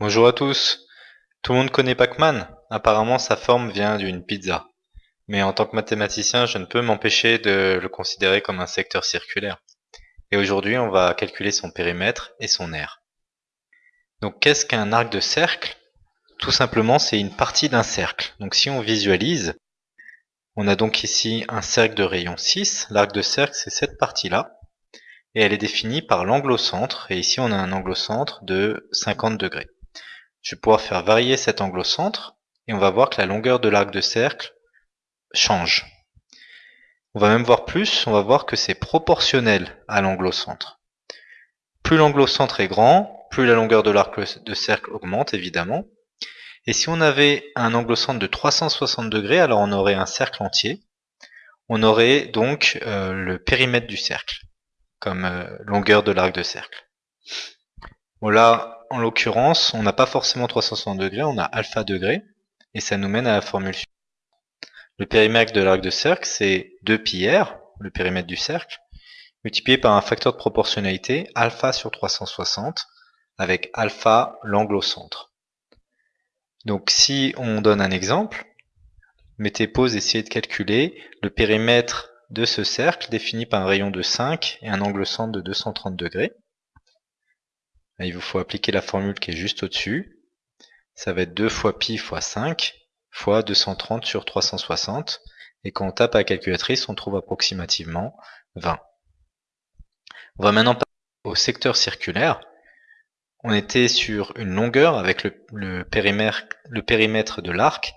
Bonjour à tous. Tout le monde connaît Pac-Man Apparemment sa forme vient d'une pizza. Mais en tant que mathématicien, je ne peux m'empêcher de le considérer comme un secteur circulaire. Et aujourd'hui, on va calculer son périmètre et son aire. Donc qu'est-ce qu'un arc de cercle? Tout simplement, c'est une partie d'un cercle. Donc si on visualise, on a donc ici un cercle de rayon 6. L'arc de cercle, c'est cette partie-là. Et elle est définie par l'angle au centre. Et ici, on a un angle au centre de 50 degrés. Je vais pouvoir faire varier cet angle au centre et on va voir que la longueur de l'arc de cercle change. On va même voir plus, on va voir que c'est proportionnel à l'angle au centre. Plus l'angle au centre est grand, plus la longueur de l'arc de cercle augmente évidemment. Et si on avait un angle au centre de 360 degrés, alors on aurait un cercle entier. On aurait donc euh, le périmètre du cercle comme euh, longueur de l'arc de cercle. Bon là, en l'occurrence, on n'a pas forcément 360 degrés, on a alpha degrés, et ça nous mène à la formule suivante. Le périmètre de l'arc de cercle, c'est 2πr, le périmètre du cercle, multiplié par un facteur de proportionnalité, alpha sur 360, avec alpha l'angle au centre. Donc si on donne un exemple, mettez pause, essayez de calculer le périmètre de ce cercle défini par un rayon de 5 et un angle centre de 230 degrés il vous faut appliquer la formule qui est juste au-dessus. Ça va être 2 fois pi fois 5 fois 230 sur 360. Et quand on tape à la calculatrice, on trouve approximativement 20. On va maintenant passer au secteur circulaire. On était sur une longueur avec le, périmètre, le périmètre de l'arc.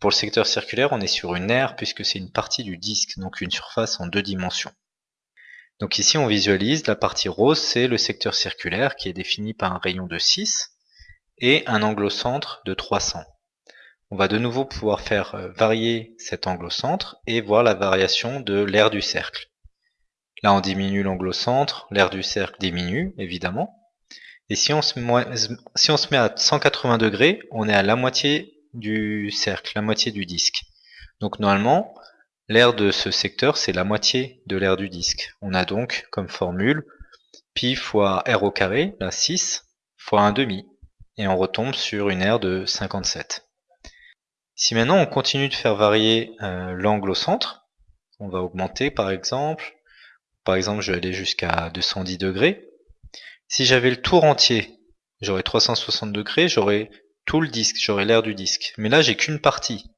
Pour le secteur circulaire, on est sur une aire puisque c'est une partie du disque, donc une surface en deux dimensions. Donc ici, on visualise la partie rose, c'est le secteur circulaire qui est défini par un rayon de 6 et un angle au centre de 300. On va de nouveau pouvoir faire euh, varier cet angle au centre et voir la variation de l'aire du cercle. Là, on diminue l'angle au centre, l'aire du cercle diminue, évidemment. Et si on, se si on se met à 180 degrés, on est à la moitié du cercle, la moitié du disque. Donc normalement, L'aire de ce secteur, c'est la moitié de l'aire du disque. On a donc comme formule pi fois r au carré, la 6, fois 1 demi. Et on retombe sur une aire de 57. Si maintenant on continue de faire varier euh, l'angle au centre, on va augmenter par exemple. Par exemple, je vais aller jusqu'à 210 degrés. Si j'avais le tour entier, j'aurais 360 degrés, j'aurais tout le disque, j'aurais l'aire du disque. Mais là, j'ai qu'une partie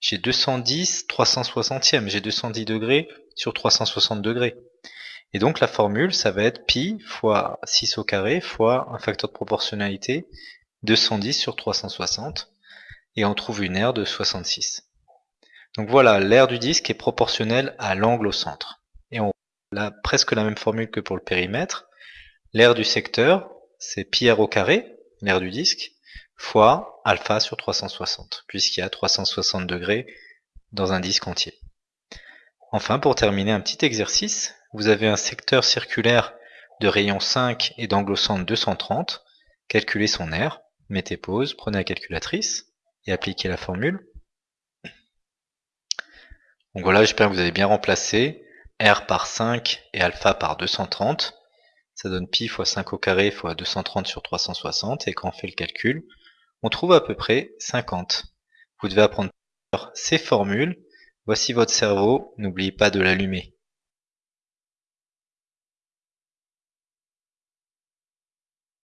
j'ai 210 360e, j'ai 210 degrés sur 360 degrés. Et donc la formule, ça va être pi fois 6 au carré fois un facteur de proportionnalité 210 sur 360 et on trouve une aire de 66. Donc voilà, l'aire du disque est proportionnelle à l'angle au centre. Et on a presque la même formule que pour le périmètre. L'aire du secteur, c'est pi r au carré, l'aire du disque, fois alpha sur 360, puisqu'il y a 360 degrés dans un disque entier. Enfin, pour terminer un petit exercice, vous avez un secteur circulaire de rayon 5 et d'angle centre 230. Calculez son aire, mettez pause, prenez la calculatrice et appliquez la formule. Donc voilà, j'espère que vous avez bien remplacé R par 5 et alpha par 230. Ça donne pi fois 5 au carré fois 230 sur 360 et quand on fait le calcul, on trouve à peu près 50. Vous devez apprendre ces formules. Voici votre cerveau, n'oubliez pas de l'allumer.